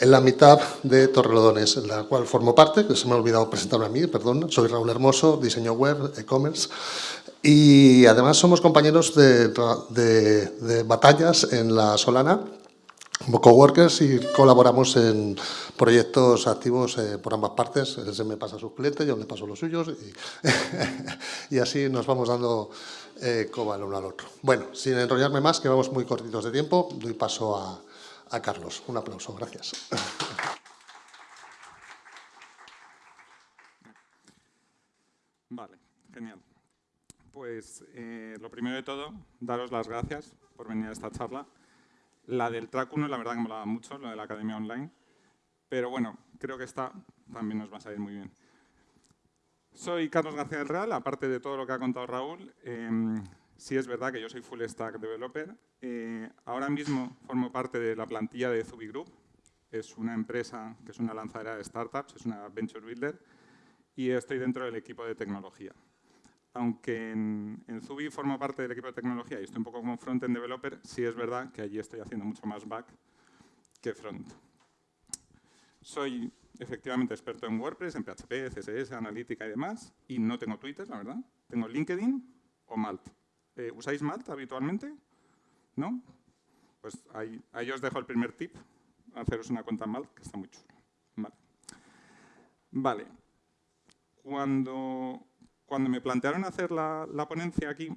en la mitad de Torrelodones, en la cual formo parte, que se me ha olvidado presentarme a mí, perdón. Soy Raúl Hermoso, diseño web, e-commerce. Y además somos compañeros de, de batallas en la Solana, coworkers y colaboramos en proyectos activos eh, por ambas partes. Él se me pasa sus clientes, yo le paso los suyos y, y así nos vamos dando eh, coba el uno al otro. Bueno, sin enrollarme más, que vamos muy cortitos de tiempo, doy paso a, a Carlos. Un aplauso, gracias. Vale, genial. Pues eh, lo primero de todo, daros las gracias por venir a esta charla. La del track 1, la verdad que me molaba mucho, la de la Academia Online. Pero bueno, creo que esta también nos va a salir muy bien. Soy Carlos García del Real, aparte de todo lo que ha contado Raúl. Eh, sí es verdad que yo soy full stack developer. Eh, ahora mismo formo parte de la plantilla de Zubi Group. Es una empresa que es una lanzadera de startups, es una venture builder. Y estoy dentro del equipo de tecnología aunque en, Zubi formo parte del equipo de tecnología y estoy un poco como front-end developer, sí es verdad que allí estoy haciendo mucho más back que front. Soy efectivamente experto en WordPress, en PHP, CSS, analítica y demás, y no tengo Twitter, la verdad. Tengo LinkedIn o Malt. Eh, ¿Usáis Malt habitualmente? ¿No? Pues ahí, ahí, os dejo el primer tip, haceros una cuenta Malt, que está muy chulo. Vale. vale. Cuando cuando me plantearon hacer la, ponencia aquí,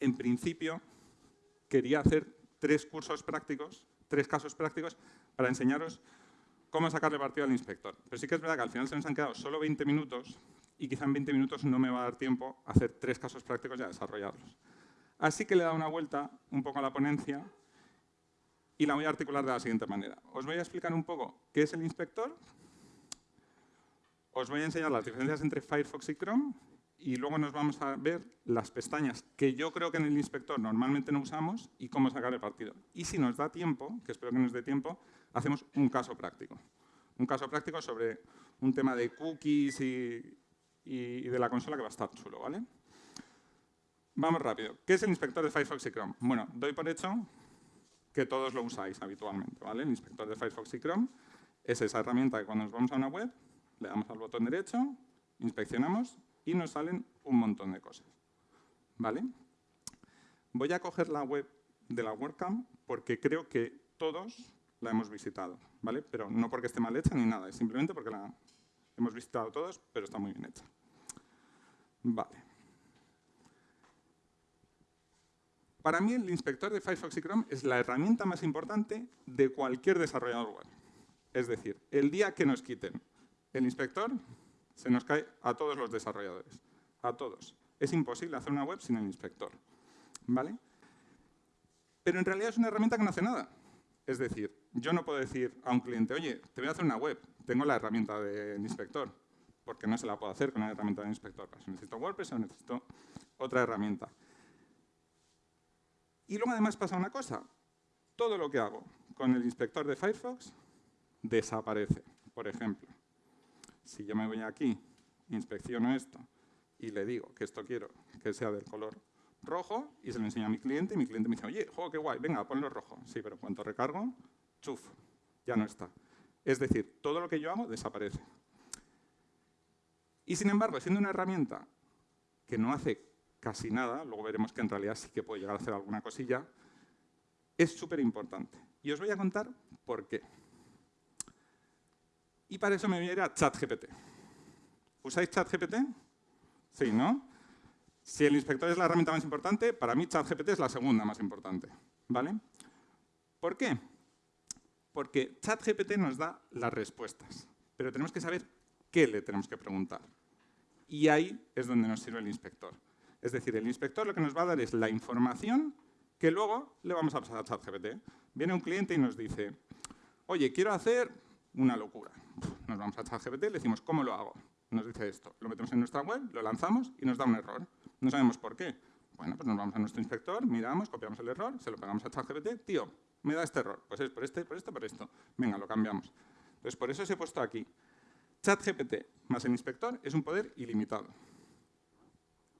en principio quería hacer tres cursos prácticos, tres casos prácticos, para enseñaros cómo sacarle partido al inspector. Pero sí que es verdad que al final se nos han quedado solo 20 minutos y quizá en 20 minutos no me va a dar tiempo a hacer tres casos prácticos y a desarrollarlos. Así que le he dado una vuelta un poco a la ponencia y la voy a articular de la siguiente manera. Os voy a explicar un poco qué es el inspector, os voy a enseñar las diferencias entre Firefox y Chrome y luego nos vamos a ver las pestañas que yo creo que en el inspector normalmente no usamos y cómo sacar el partido. Y si nos da tiempo, que espero que nos dé tiempo, hacemos un caso práctico. Un caso práctico sobre un tema de cookies y, de la consola que va a estar chulo, ¿vale? Vamos rápido. ¿Qué es el inspector de Firefox y Chrome? Bueno, doy por hecho que todos lo usáis habitualmente, ¿vale? El inspector de Firefox y Chrome es esa herramienta que cuando nos vamos a una web, le damos al botón derecho, inspeccionamos y nos salen un montón de cosas. ¿Vale? Voy a coger la web de la WordCamp porque creo que todos la hemos visitado, ¿vale? Pero no porque esté mal hecha ni nada, es simplemente porque la hemos visitado todos, pero está muy bien hecha. Vale. Para mí el inspector de Firefox y Chrome es la herramienta más importante de cualquier desarrollador web. Es decir, el día que nos quiten el inspector, se nos cae a todos los desarrolladores, a todos. Es imposible hacer una web sin el inspector. ¿Vale? Pero en realidad es una herramienta que no hace nada. Es decir, yo no puedo decir a un cliente, oye, te voy a hacer una web, tengo la herramienta del inspector, porque no se la puedo hacer con la herramienta del inspector. Si necesito WordPress o necesito otra herramienta. Y luego además pasa una cosa, todo lo que hago con el inspector de Firefox desaparece, por ejemplo. Si yo me voy aquí, inspecciono esto y le digo que esto quiero que sea del color rojo y se lo enseño a mi cliente y mi cliente me dice, oye, juego qué guay, venga, ponlo rojo. Sí, pero cuando recargo, chuf, ya no está. Es decir, todo lo que yo hago desaparece. Y sin embargo, siendo una herramienta que no hace casi nada, luego veremos que en realidad sí que puede llegar a hacer alguna cosilla, es súper importante. Y os voy a contar por qué. Y para eso me voy a ir a ChatGPT. ¿Usáis ChatGPT? Sí, ¿no? Si el inspector es la herramienta más importante, para mí ChatGPT es la segunda más importante. ¿Vale? ¿Por qué? Porque ChatGPT nos da las respuestas, pero tenemos que saber qué le tenemos que preguntar. Y ahí es donde nos sirve el inspector. Es decir, el inspector lo que nos va a dar es la información que luego le vamos a pasar a ChatGPT. Viene un cliente y nos dice, oye, quiero hacer una locura. Nos vamos a ChatGPT le decimos, ¿cómo lo hago? Nos dice esto. Lo metemos en nuestra web, lo lanzamos y nos da un error. No sabemos por qué. Bueno, pues nos vamos a nuestro inspector, miramos, copiamos el error, se lo pegamos a ChatGPT. Tío, me da este error. Pues es por este, por esto, por esto. Venga, lo cambiamos. Entonces, por eso os he puesto aquí. ChatGPT más el inspector es un poder ilimitado.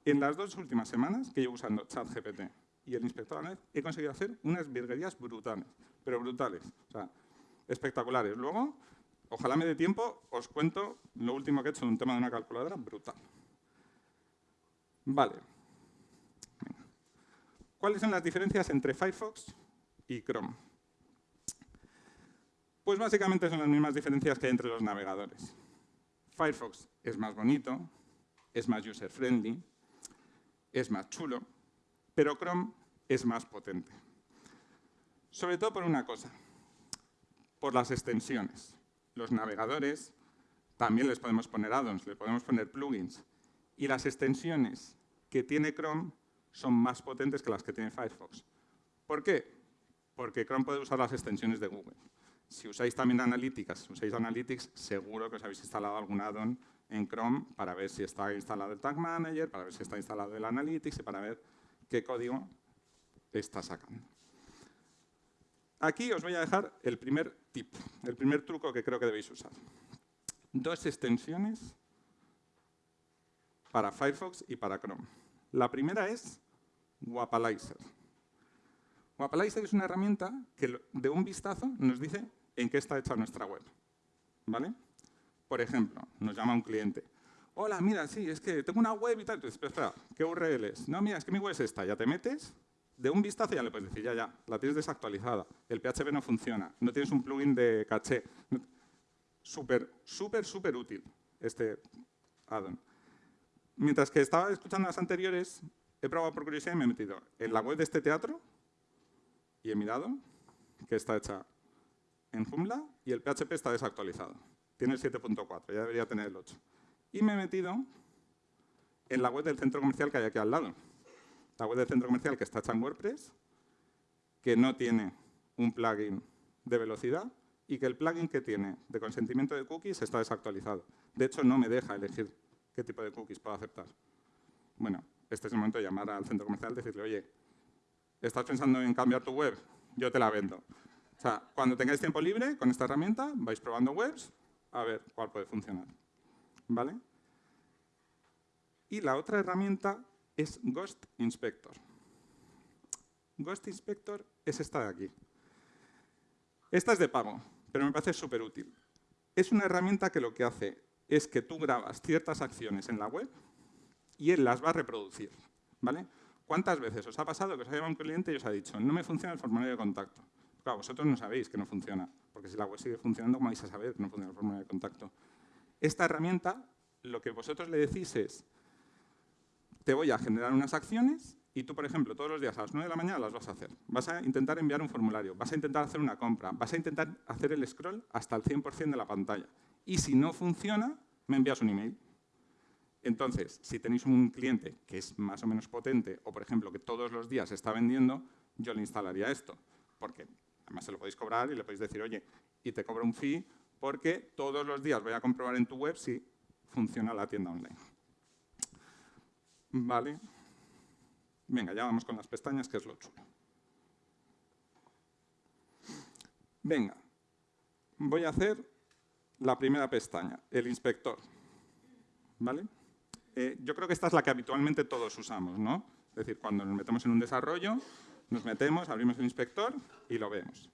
En las dos últimas semanas que llevo usando ChatGPT y el inspector a la he conseguido hacer unas virguerías brutales, pero brutales. O sea, espectaculares. Luego, ojalá me dé tiempo, os cuento lo último que he hecho de un tema de una calculadora brutal. Vale. ¿Cuáles son las diferencias entre Firefox y Chrome? Pues básicamente son las mismas diferencias que hay entre los navegadores. Firefox es más bonito, es más user-friendly, es más chulo, pero Chrome es más potente. Sobre todo por una cosa, por las extensiones. Los navegadores también les podemos poner add-ons, les podemos poner plugins. Y las extensiones que tiene Chrome son más potentes que las que tiene Firefox. ¿Por qué? Porque Chrome puede usar las extensiones de Google. Si usáis también Analytics, usáis Analytics, seguro que os habéis instalado algún add-on en Chrome para ver si está instalado el Tag Manager, para ver si está instalado el Analytics y para ver qué código está sacando. Aquí os voy a dejar el primer tip, el primer truco que creo que debéis usar. Dos extensiones para Firefox y para Chrome. La primera es Wapalizer. Wapalizer es una herramienta que de un vistazo nos dice en qué está hecha nuestra web. ¿Vale? Por ejemplo, nos llama un cliente. Hola, mira, sí, es que tengo una web y tal. Entonces, espera, ¿qué URL es? No, mira, es que mi web es esta. Ya te metes, de un vistazo ya le puedes decir, ya, ya, la tienes desactualizada, el PHP no funciona, no tienes un plugin de caché. Súper, súper, súper útil este add-on. Mientras que estaba escuchando las anteriores, he probado por curiosidad y me he metido en la web de este teatro y he mirado que está hecha en Joomla y el PHP está desactualizado. Tiene el 7.4, ya debería tener el 8. Y me he metido en la web del centro comercial que hay aquí al lado. La web del centro comercial que está hecha en WordPress, que no tiene un plugin de velocidad y que el plugin que tiene de consentimiento de cookies está desactualizado. De hecho, no me deja elegir qué tipo de cookies puedo aceptar. Bueno, este es el momento de llamar al centro comercial y decirle, oye, ¿estás pensando en cambiar tu web? Yo te la vendo. O sea, cuando tengáis tiempo libre con esta herramienta, vais probando webs a ver cuál puede funcionar. ¿Vale? Y la otra herramienta es Ghost Inspector. Ghost Inspector es esta de aquí. Esta es de pago, pero me parece súper útil. Es una herramienta que lo que hace es que tú grabas ciertas acciones en la web y él las va a reproducir. ¿vale? ¿Cuántas veces os ha pasado que os ha llamado un cliente y os ha dicho no me funciona el formulario de contacto? Claro, vosotros no sabéis que no funciona, porque si la web sigue funcionando, ¿cómo vais a saber que no funciona el formulario de contacto? Esta herramienta, lo que vosotros le decís es, te voy a generar unas acciones y tú, por ejemplo, todos los días a las 9 de la mañana las vas a hacer. Vas a intentar enviar un formulario, vas a intentar hacer una compra, vas a intentar hacer el scroll hasta el 100% de la pantalla. Y si no funciona, me envías un email. Entonces, si tenéis un cliente que es más o menos potente o, por ejemplo, que todos los días está vendiendo, yo le instalaría esto, porque además se lo podéis cobrar y le podéis decir, oye, y te cobro un fee porque todos los días voy a comprobar en tu web si funciona la tienda online. Vale. Venga, ya vamos con las pestañas, que es lo chulo. Venga, voy a hacer la primera pestaña, el inspector. ¿Vale? Eh, yo creo que esta es la que habitualmente todos usamos, ¿no? Es decir, cuando nos metemos en un desarrollo, nos metemos, abrimos el inspector y lo vemos.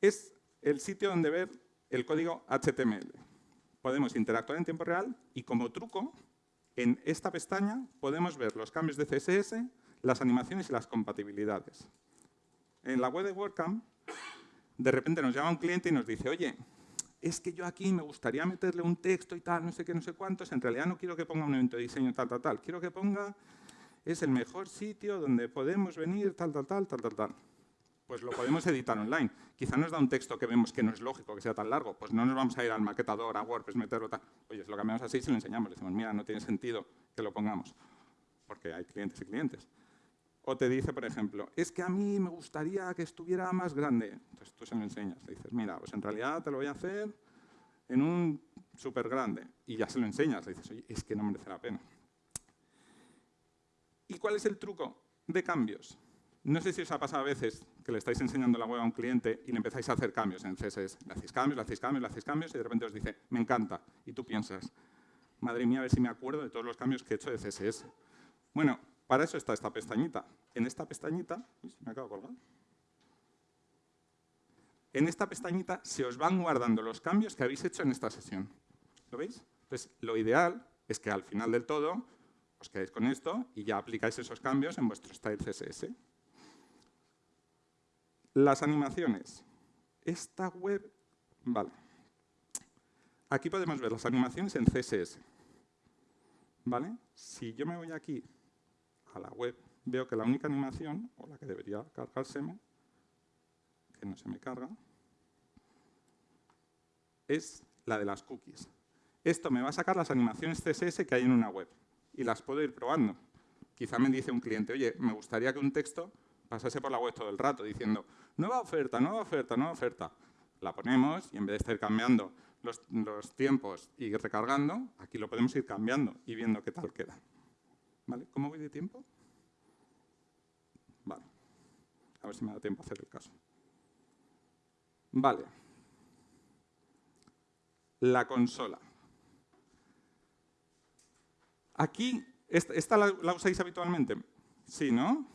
Es el sitio donde ver el código HTML. Podemos interactuar en tiempo real y como truco, en esta pestaña podemos ver los cambios de CSS, las animaciones y las compatibilidades. En la web de WordCamp, de repente nos llama un cliente y nos dice, oye, es que yo aquí me gustaría meterle un texto y tal, no sé qué, no sé cuántos, en realidad no quiero que ponga un evento de diseño tal, tal, tal, quiero que ponga, es el mejor sitio donde podemos venir tal, tal, tal, tal, tal, tal. Pues lo podemos editar online. Quizá nos da un texto que vemos que no es lógico que sea tan largo, pues no nos vamos a ir al maquetador, a WordPress, meterlo tal. Oye, lo cambiamos así se lo enseñamos. Le decimos, mira, no tiene sentido que lo pongamos, porque hay clientes y clientes. O te dice, por ejemplo, es que a mí me gustaría que estuviera más grande. Entonces tú se lo enseñas. Le dices, mira, pues en realidad te lo voy a hacer en un súper grande. Y ya se lo enseñas. Le dices, oye, es que no merece la pena. ¿Y cuál es el truco de cambios? No sé si os ha pasado a veces que le estáis enseñando la web a un cliente y le empezáis a hacer cambios en CSS. Le hacéis cambios, le hacéis cambios, le hacéis cambios y de repente os dice, me encanta. Y tú piensas, madre mía, a ver si me acuerdo de todos los cambios que he hecho de CSS. Bueno, para eso está esta pestañita. En esta pestañita, me acabo de colgar. en esta pestañita se os van guardando los cambios que habéis hecho en esta sesión. ¿Lo veis? Entonces, lo ideal es que al final del todo os quedáis con esto y ya aplicáis esos cambios en vuestro style CSS. Las animaciones. Esta web, vale. Aquí podemos ver las animaciones en CSS. ¿Vale? Si yo me voy aquí a la web, veo que la única animación, o la que debería cargárseme, que no se me carga, es la de las cookies. Esto me va a sacar las animaciones CSS que hay en una web y las puedo ir probando. Quizá me dice un cliente, oye, me gustaría que un texto pasase por la web todo el rato diciendo, nueva oferta, nueva oferta, nueva oferta. La ponemos y en vez de estar cambiando los, los tiempos y recargando, aquí lo podemos ir cambiando y viendo qué tal queda. ¿Cómo voy de tiempo? Vale. A ver si me da tiempo a hacer el caso. Vale. La consola. Aquí, ¿esta, la, usáis habitualmente? Sí, ¿no?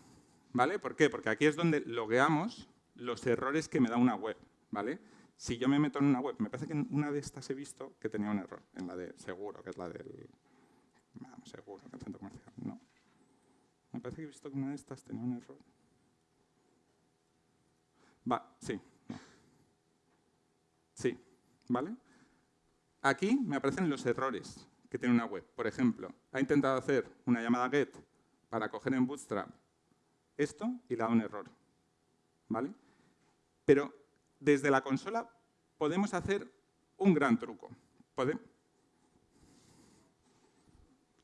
¿Vale? ¿Por qué? Porque aquí es donde logueamos los errores que me da una web, ¿vale? Si yo me meto en una web, me parece que en una de estas he visto que tenía un error, en la de seguro, que es la del... Vamos, seguro, que el centro comercial. Me parece que he visto que una de estas tenía un error. Va, sí, Sí, ¿vale? Aquí me aparecen los errores que tiene una web. Por ejemplo, ha intentado hacer una llamada GET para coger en Bootstrap esto y le da un error. ¿Vale? Pero desde la consola podemos hacer un gran truco.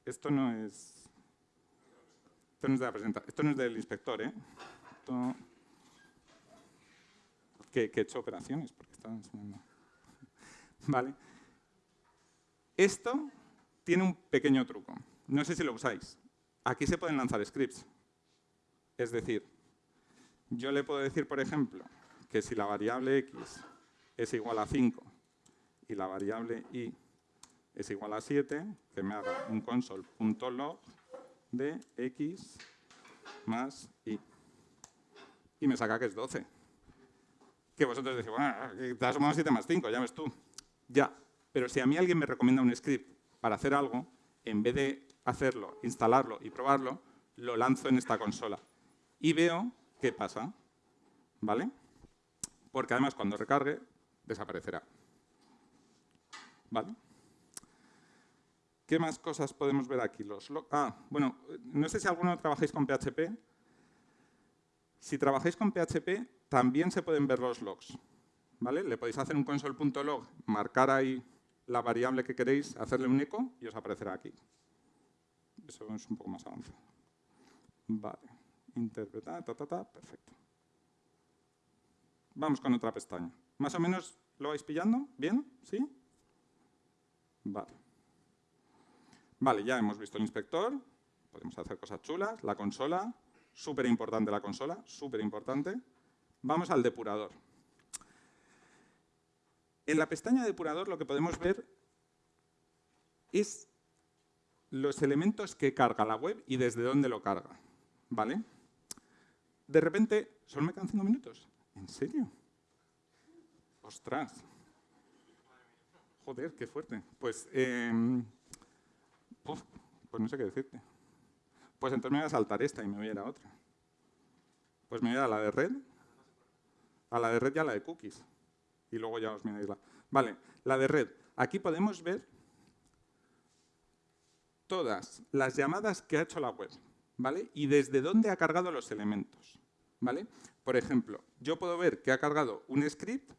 Esto no es... Esto no es de la presentación, esto no es del inspector, ¿eh? Que, he hecho operaciones, porque estaba enseñando. ¿Vale? Esto tiene un pequeño truco. No sé si lo usáis. Aquí se pueden lanzar scripts. Es decir, yo le puedo decir, por ejemplo, que si la variable x es igual a 5 y la variable y es igual a 7, que me haga un console.log de x más y. Y me saca que es 12. Que vosotros decís, bueno, te has sumado 7 más 5, ya ves tú. Ya, pero si a mí alguien me recomienda un script para hacer algo, en vez de hacerlo, instalarlo y probarlo, lo lanzo en esta consola. Y veo qué pasa. ¿Vale? Porque además cuando recargue, desaparecerá. ¿Vale? ¿Qué más cosas podemos ver aquí? Los ah, bueno, no sé si alguno trabajáis con PHP. Si trabajáis con PHP, también se pueden ver los logs. ¿Vale? Le podéis hacer un console.log, marcar ahí la variable que queréis, hacerle un eco y os aparecerá aquí. Eso es un poco más avanzado. Vale. Interpretar, ta, ta, ta, perfecto. Vamos con otra pestaña. ¿Más o menos lo vais pillando? ¿Bien? ¿Sí? Vale. Vale, ya hemos visto el inspector. Podemos hacer cosas chulas. La consola. Súper importante la consola. Súper importante. Vamos al depurador. En la pestaña depurador lo que podemos ver es los elementos que carga la web y desde dónde lo carga. ¿Vale? De repente, ¿solo me quedan cinco minutos? ¿En serio? ¡Ostras! Joder, qué fuerte. Pues, pues no sé qué decirte. Pues entonces me voy a saltar esta y me voy a ir a otra. Pues me voy a ir a la de red, a la de red y a la de cookies y luego ya os miráis la... Vale, la de red. Aquí podemos ver todas las llamadas que ha hecho la web, ¿vale? Y desde dónde ha cargado los elementos, ¿vale? Por ejemplo, yo puedo ver que ha cargado un script,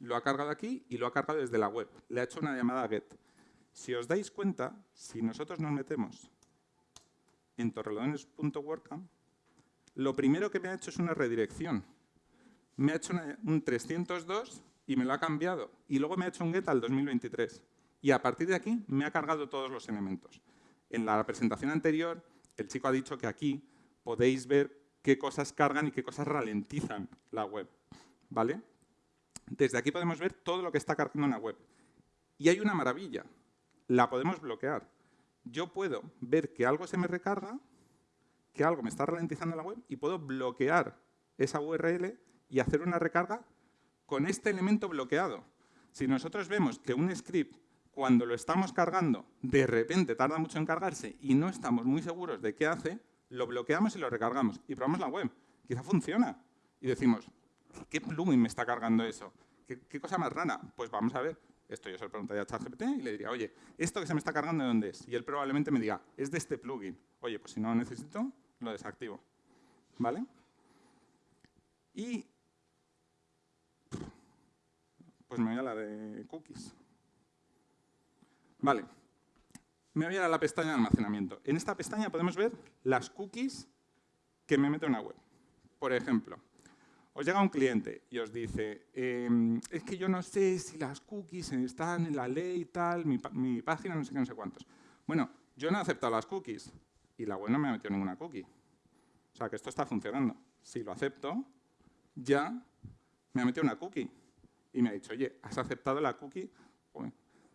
lo ha cargado aquí y lo ha cargado desde la web. Le ha hecho una llamada get. Si os dais cuenta, si nosotros nos metemos en torrelodones.wordcamp, lo primero que me ha hecho es una redirección. Me ha hecho un 302 y me lo ha cambiado. Y luego me ha hecho un get al 2023. Y a partir de aquí me ha cargado todos los elementos. En la presentación anterior, el chico ha dicho que aquí podéis ver qué cosas cargan y qué cosas ralentizan la web. ¿Vale? Desde aquí podemos ver todo lo que está cargando una web. Y hay una maravilla. La podemos bloquear. Yo puedo ver que algo se me recarga, que algo me está ralentizando la web, y puedo bloquear esa URL y hacer una recarga con este elemento bloqueado. Si nosotros vemos que un script, cuando lo estamos cargando, de repente tarda mucho en cargarse y no estamos muy seguros de qué hace, lo bloqueamos y lo recargamos y probamos la web. Quizá funciona. Y decimos, ¿qué plugin me está cargando eso? ¿Qué, cosa más rara? Pues vamos a ver. Esto yo se lo preguntaría a ChatGPT y le diría, oye, ¿esto que se me está cargando de dónde es? Y él probablemente me diga, es de este plugin. Oye, pues si no lo necesito, lo desactivo. ¿Vale? Y pues me voy a la de cookies. Vale, me voy a la pestaña de almacenamiento. En esta pestaña podemos ver las cookies que me mete una web. Por ejemplo, os llega un cliente y os dice, em, es que yo no sé si las cookies están en la ley y tal, mi, mi, página no sé qué, no sé cuántos. Bueno, yo no he aceptado las cookies y la web no me ha metido ninguna cookie. O sea que esto está funcionando. Si lo acepto, ya me ha metido una cookie y me ha dicho, oye, has aceptado la cookie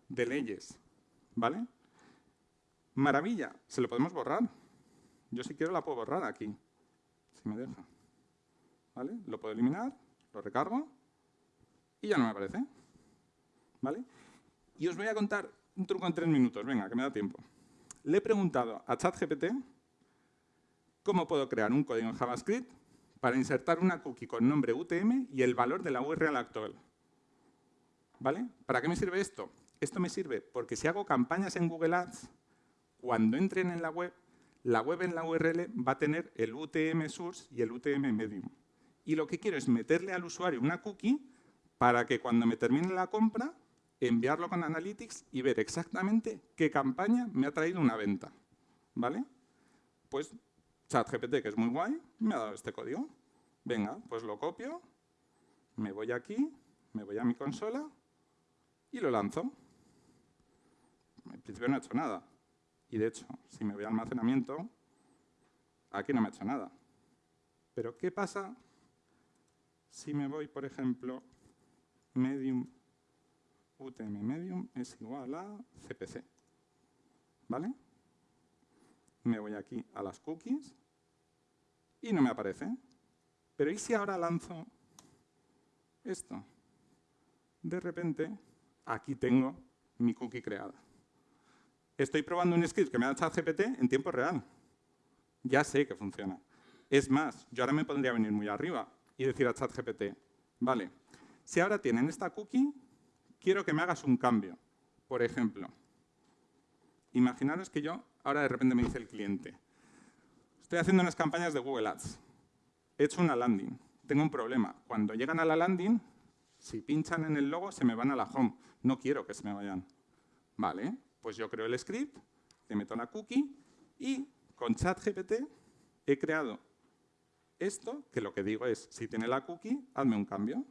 de leyes, ¿vale? Maravilla, se lo podemos borrar. Yo si quiero la puedo borrar aquí, si me deja. Lo puedo eliminar, lo recargo y ya no me aparece. ¿Vale? Y os voy a contar un truco en tres minutos, venga, que me da tiempo. Le he preguntado a ChatGPT cómo puedo crear un código en JavaScript para insertar una cookie con nombre UTM y el valor de la URL actual. ¿Vale? ¿Para qué me sirve esto? Esto me sirve porque si hago campañas en Google Ads, cuando entren en la web, la web en la URL va a tener el UTM source y el UTM medium. Y lo que quiero es meterle al usuario una cookie para que cuando me termine la compra, enviarlo con Analytics y ver exactamente qué campaña me ha traído una venta. ¿Vale? Pues ChatGPT, que es muy guay, me ha dado este código. Venga, pues lo copio, me voy aquí, me voy a mi consola y lo lanzo. En principio no ha hecho nada. Y de hecho, si me voy a almacenamiento, aquí no me ha hecho nada. Pero ¿qué pasa si me voy, por ejemplo, medium, UTM medium es igual a CPC? ¿Vale? Me voy aquí a las cookies y no me aparece. Pero ¿y si ahora lanzo esto? De repente, aquí tengo mi cookie creada. Estoy probando un script que me ha dado ChatGPT en tiempo real. Ya sé que funciona. Es más, yo ahora me podría venir muy arriba y decir a ChatGPT, vale, si ahora tienen esta cookie, quiero que me hagas un cambio. Por ejemplo, imaginaros que yo, ahora de repente me dice el cliente, estoy haciendo unas campañas de Google Ads, he hecho una landing, tengo un problema. Cuando llegan a la landing, si pinchan en el logo, se me van a la home. No quiero que se me vayan. Vale, pues yo creo el script, le meto la cookie y con ChatGPT he creado esto, que lo que digo es, si tiene la cookie, hazme un cambio.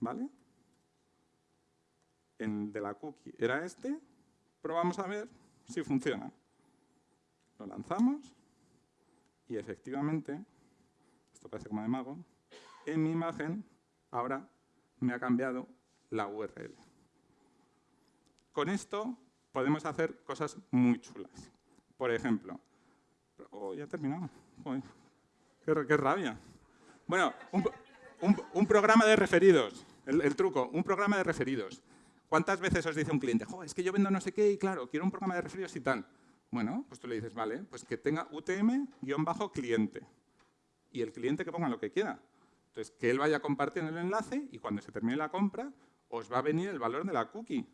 ¿Vale? El de la cookie era este. Probamos a ver si funciona. Lo lanzamos y efectivamente, esto parece como de mago, en mi imagen ahora me ha cambiado la URL. Con esto podemos hacer cosas muy chulas. Por ejemplo, oh, ya he terminado. Qué, rabia. Bueno, un, programa de referidos. El, truco, un programa de referidos. ¿Cuántas veces os dice un cliente, es que yo vendo no sé qué y claro, quiero un programa de referidos y tal? Bueno, pues tú le dices, vale, pues que tenga UTM-cliente. Y el cliente que ponga lo que quiera. Entonces, que él vaya a compartir el enlace y cuando se termine la compra, os va a venir el valor de la cookie.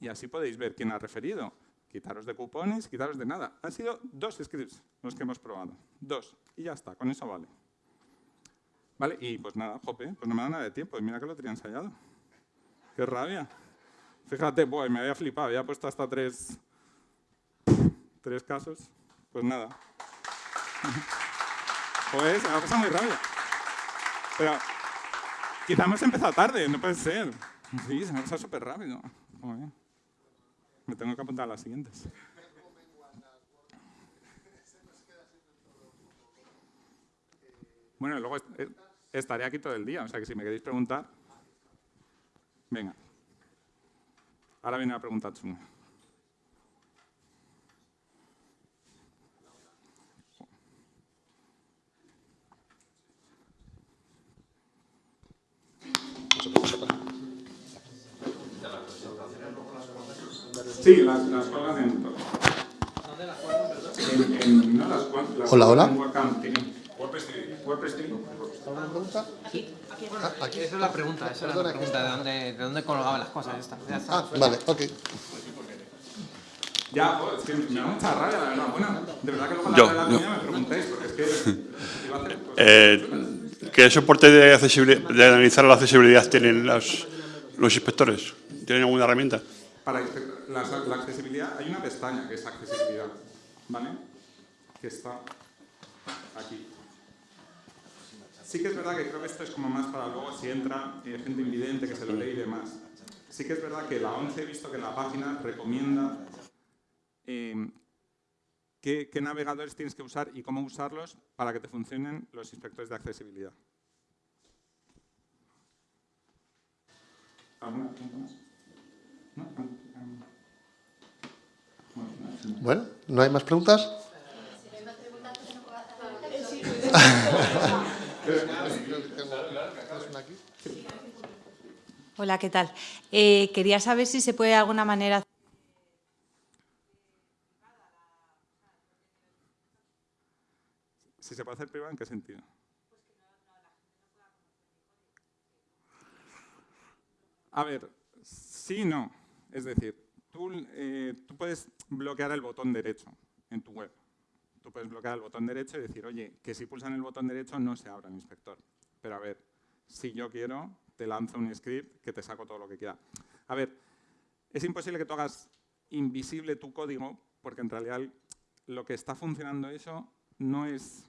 Y así podéis ver quién ha referido. Quitaros de cupones, quitaros de nada. Han sido dos scripts los que hemos probado. Dos. Y ya está, con eso vale. Vale, y pues nada, jope, pues no me da nada de tiempo. Y mira que lo tenía ensayado. ¡Qué rabia! Fíjate, me había flipado, había puesto hasta tres, tres casos. Pues nada. Pues me ha pasado muy rabia. Pero quizá hemos empezado tarde, no puede ser. Sí, se me ha pasado súper rápido. Me tengo que apuntar a las siguientes. Bueno, luego estaré aquí todo el día, o sea que si me queréis preguntar... Venga. Ahora viene la pregunta chunga. Sí, las, las cuelgas en. ¿Dónde las cuelgan, perdón? En, en, no, las, las Hola, hola. cuelgas en WordCamp TV. WordPress TV. WordPress TV. ¿Alguna pregunta? Ah, aquí. Esa es la pregunta, esa es la pregunta, ¿de dónde, de dónde colgaban las cosas? Ya está, ya está. Ah, vale, ok. Ya, joder, es que me da mucha rabia, la verdad. Bueno, de verdad que luego a la la yo. me preguntéis, porque es que iba a hacer cosas. Eh, ¿Qué soporte de, accesibili- de analizar la accesibilidad tienen los, los inspectores? ¿Tienen alguna herramienta? Para la, la accesibilidad hay una pestaña que es accesibilidad, ¿vale? Que está aquí. Sí que es verdad que creo que esto es como más para luego si entra eh, gente invidente que se lo lee y demás. Sí que es verdad que la ONCE he visto que la página recomienda eh, qué, qué navegadores tienes que usar y cómo usarlos para que te funcionen los inspectores de accesibilidad. ¿Alguna pregunta más? ¿No? Bueno, no, no. Bueno, ¿no hay más preguntas? Hola, ¿qué tal? Eh, quería saber si se puede de alguna manera... Si se puede hacer privado, ¿en qué sentido? A ver, sí y no. Es decir, tú, eh, tú puedes bloquear el botón derecho en tu web. Tú puedes bloquear el botón derecho y decir, oye, que si pulsan el botón derecho no se abra el inspector. Pero a ver, si yo quiero, te lanzo un script que te saco todo lo que quiera. A ver, es imposible que tú hagas invisible tu código porque en realidad lo que está funcionando eso no es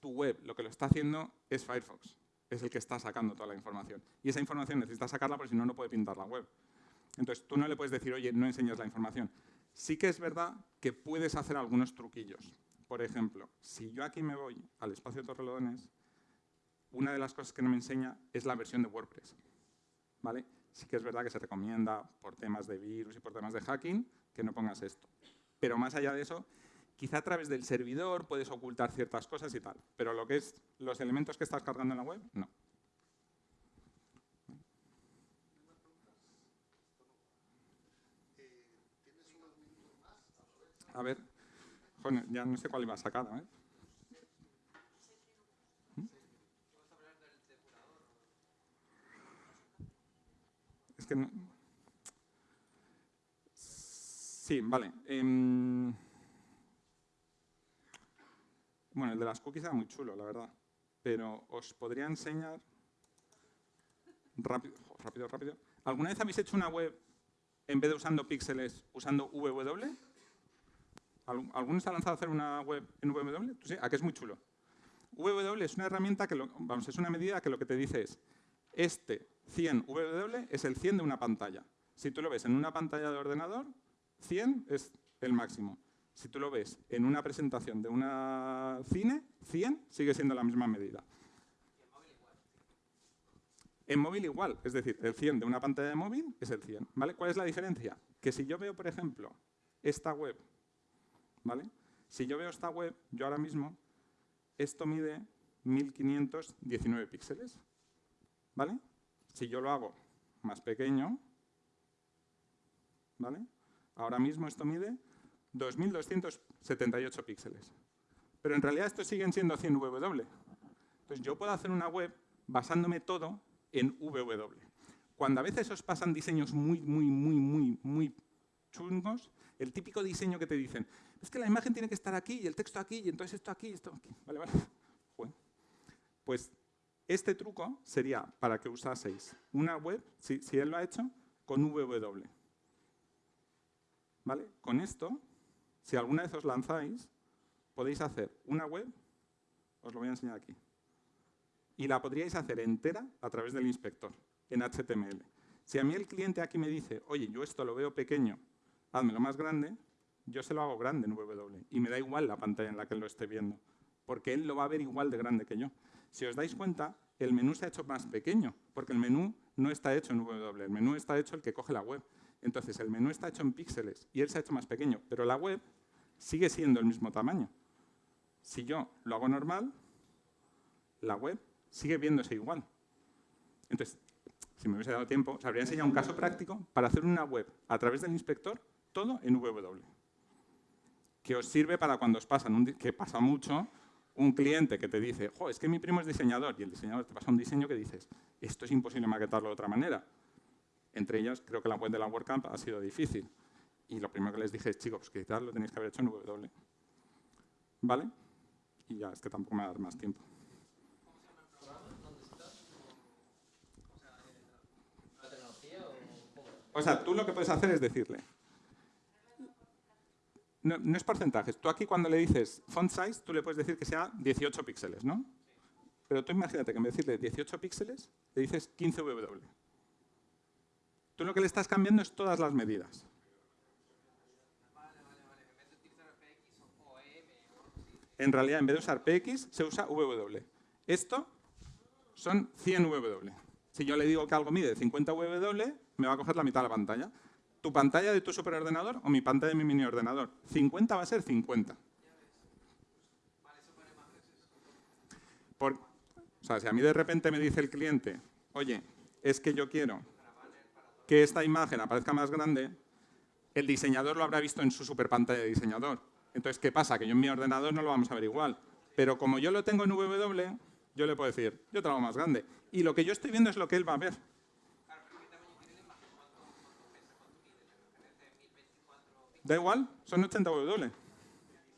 tu web, lo que lo está haciendo es Firefox. Es el que está sacando toda la información. Y esa información necesita sacarla porque si no, no puede pintar la web. Entonces, tú no le puedes decir, oye, no enseñas la información. Sí que es verdad que puedes hacer algunos truquillos. Por ejemplo, si yo aquí me voy al espacio de Torrelodones, una de las cosas que no me enseña es la versión de WordPress. ¿Vale? Sí que es verdad que se recomienda por temas de virus y por temas de hacking que no pongas esto. Pero más allá de eso, quizá a través del servidor puedes ocultar ciertas cosas y tal. Pero lo que es los elementos que estás cargando en la web, no. A ver, joder, ya no sé cuál iba a sacar, ¿eh? Es que no... Sí, vale. em, Bueno, el de las cookies era muy chulo, la verdad. Pero os podría enseñar... Rápido, rápido, rápido. ¿Alguna vez habéis hecho una web en vez de usando píxeles, usando www? ¿Algún- ¿Alguno se ha lanzado a hacer una web en www? ¿Tú sí? ¿A que es muy chulo? www es una herramienta que, lo- vamos, es una medida que lo que te dice es, este 100 www es el 100 de una pantalla. Si tú lo ves en una pantalla de ordenador, 100 es el máximo. Si tú lo ves en una presentación de una cine, 100 sigue siendo la misma medida. En móvil igual, es decir, el 100 de una pantalla de móvil es el 100. ¿vale? ¿Cuál es la diferencia? Que si yo veo, por ejemplo, esta web, ¿vale? Si yo veo esta web, yo ahora mismo, esto mide 1519 píxeles. ¿Vale? Si yo lo hago más pequeño, ¿vale? Ahora mismo esto mide 2278 píxeles. Pero en realidad estos siguen siendo 100 ww. Entonces yo puedo hacer una web basándome todo en ww. Cuando a veces os pasan diseños muy, muy, muy, muy, muy chungos, el típico diseño que te dicen, es que la imagen tiene que estar aquí y el texto aquí y entonces esto aquí y esto aquí. Vale, vale. Joder. Pues este truco sería para que usaseis una web, si, si él lo ha hecho, con ww. ¿Vale? Con esto, si alguna vez os lanzáis, podéis hacer una web, os lo voy a enseñar aquí, y la podríais hacer entera a través del inspector, en HTML. Si a mí el cliente aquí me dice, oye, yo esto lo veo pequeño, házmelo más grande, yo se lo hago grande en ww, y me da igual la pantalla en la que lo esté viendo, porque él lo va a ver igual de grande que yo. Si os dais cuenta, el menú se ha hecho más pequeño, porque el menú no está hecho en ww, el menú está hecho el que coge la web. Entonces, el menú está hecho en píxeles y él se ha hecho más pequeño, pero la web sigue siendo el mismo tamaño. Si yo lo hago normal, la web sigue viéndose igual. Entonces, si me hubiese dado tiempo, os habría enseñado un caso práctico para hacer una web a través del inspector todo en WW. Que os sirve para cuando os pasan, que pasa mucho, un cliente que te dice, jo, es que mi primo es diseñador, y el diseñador te pasa un diseño que dices, esto es imposible maquetarlo de otra manera. Entre ellas, creo que la web de la WordCamp ha sido difícil. Y lo primero que les dije es, chicos, quizás lo tenéis que haber hecho en W. ¿Vale? Y ya, es que tampoco me va a dar más tiempo. O sea, tú lo que puedes hacer es decirle, no, no es porcentajes. Tú aquí cuando le dices font size, tú le puedes decir que sea 18 píxeles, ¿no? Pero tú imagínate que en vez de decirle 18 píxeles, le dices 15 WW. Tú lo que le estás cambiando es todas las medidas. En realidad, en vez de usar PX, se usa WW. Esto son 100 WW. Si yo le digo que algo mide 50 WW, me va a coger la mitad de la pantalla. ¿Tu pantalla de tu superordenador o mi pantalla de mi mini ordenador? 50 va a ser 50. Por, si a mí de repente me dice el cliente, oye, es que yo quiero que esta imagen aparezca más grande, el diseñador lo habrá visto en su super pantalla de diseñador. Entonces, ¿qué pasa? Que yo en mi ordenador no lo vamos a ver igual. Pero como yo lo tengo en W, yo le puedo decir, yo te lo más grande. Y lo que yo estoy viendo es lo que él va a ver. Da igual, son 80 W.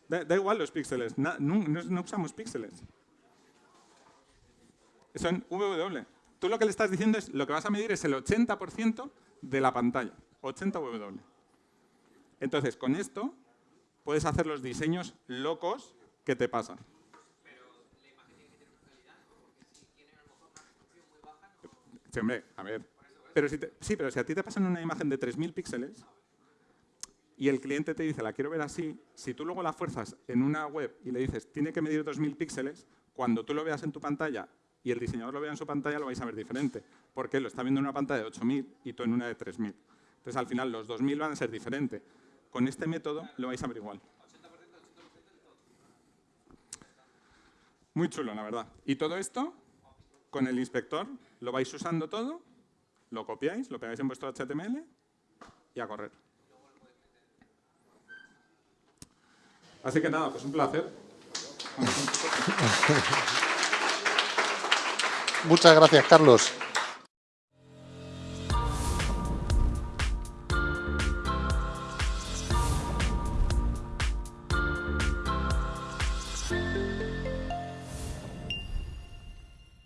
Da, da igual los píxeles, no, no- no usamos píxeles. Son W. Tú lo que le estás diciendo es, lo que vas a medir es el 80% de la pantalla, 80 W. Entonces, con esto puedes hacer los diseños locos que te pasan. Hombre, a ver. Pero si te- sí, pero si a ti te pasan una imagen de 3.000 píxeles y el cliente te dice, la quiero ver así, si tú luego la fuerzas en una web y le dices, tiene que medir 2.000 píxeles, cuando tú lo veas en tu pantalla y el diseñador lo vea en su pantalla, lo vais a ver diferente. Porque lo está viendo en una pantalla de 8.000 y tú en una de 3.000. Entonces, al final, los 2.000 van a ser diferentes. Con este método lo vais a ver igual. Muy chulo, la verdad. Y todo esto, con el inspector, lo vais usando todo, lo copiáis, lo pegáis en vuestro HTML y a correr. Así que nada, pues un placer. Muchas gracias, Carlos.